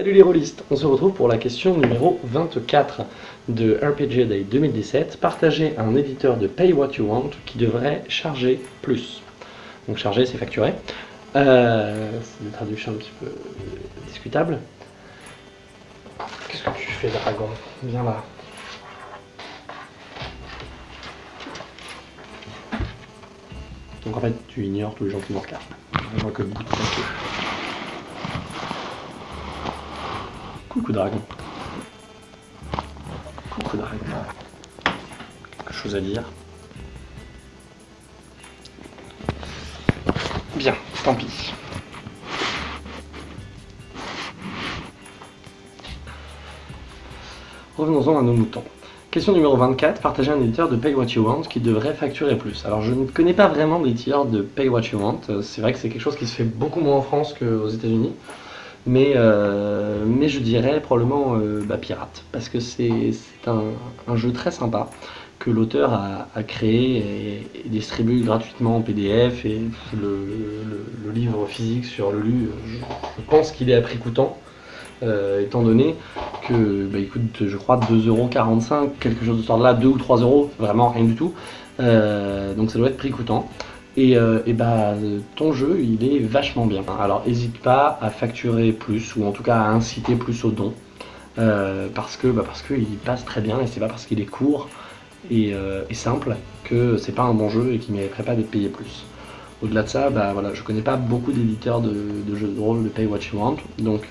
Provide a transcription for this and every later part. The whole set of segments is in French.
les rôlistes, on se retrouve pour la question numéro 24 de RPG Day 2017. Partager un éditeur de Pay What You Want qui devrait charger plus. Donc charger, c'est facturer. Euh, c'est une traduction un petit peu discutable. Qu'est-ce que tu fais, dragon? Viens là. Donc en fait, tu ignores tous les gens qui nous regardent. Je vois que beaucoup de Coucou dragon. Coucou dragon. Quelque chose à dire Bien, tant pis. Revenons-en à nos moutons. Question numéro 24, partager un éditeur de Pay What You Want qui devrait facturer plus. Alors je ne connais pas vraiment d'éditeur de Pay What You Want, c'est vrai que c'est quelque chose qui se fait beaucoup moins en France qu'aux états unis mais, euh, mais je dirais probablement euh, bah, pirate, parce que c'est un, jeu très sympa que l'auteur a, créé et, distribue gratuitement en PDF, et le, livre physique sur le lu, je, pense qu'il est à prix coûtant, euh, étant donné que bah, il coûte je crois 2,45€, quelque chose de ce là, 2 ou 3 euros, vraiment rien du tout, donc ça doit être prix coûtant. Et, euh, bah, ton jeu, il est vachement bien. Alors, n'hésite pas à facturer plus, ou en tout cas à inciter plus au don, euh, parce que bah, qu'il passe très bien, et c'est pas parce qu'il est court et, euh, simple que c'est pas un bon jeu et qu'il mériterait pas d'être payé plus. Au-delà de ça, bah, voilà, je connais pas beaucoup d'éditeurs de, jeux de rôle de Pay What You Want, donc,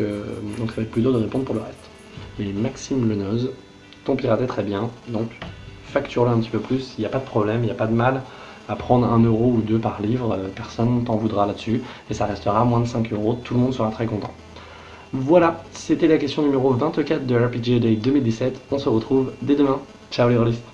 donc ça va être plus dur de répondre pour le reste. Et Maxime Lenoz, ton pirate est très bien, donc facture-le un petit peu plus, il n'y a pas de problème, il n'y a pas de mal à prendre un euro ou deux par livre, euh, personne t'en voudra là-dessus, et ça restera moins de 5 euros, tout le monde sera très content. Voilà, c'était la question numéro 24 de RPG Day 2017, on se retrouve dès demain. Ciao les rôlistes